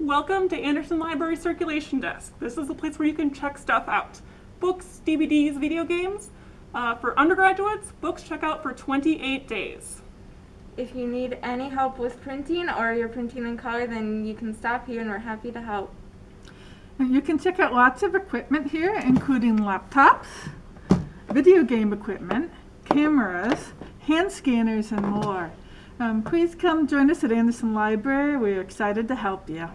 Welcome to Anderson Library Circulation Desk. This is the place where you can check stuff out. Books, DVDs, video games. Uh, for undergraduates, books check out for 28 days. If you need any help with printing or you're printing in color, then you can stop here and we're happy to help. And you can check out lots of equipment here, including laptops, video game equipment, cameras, hand scanners, and more. Um, please come join us at Anderson Library. We're excited to help you.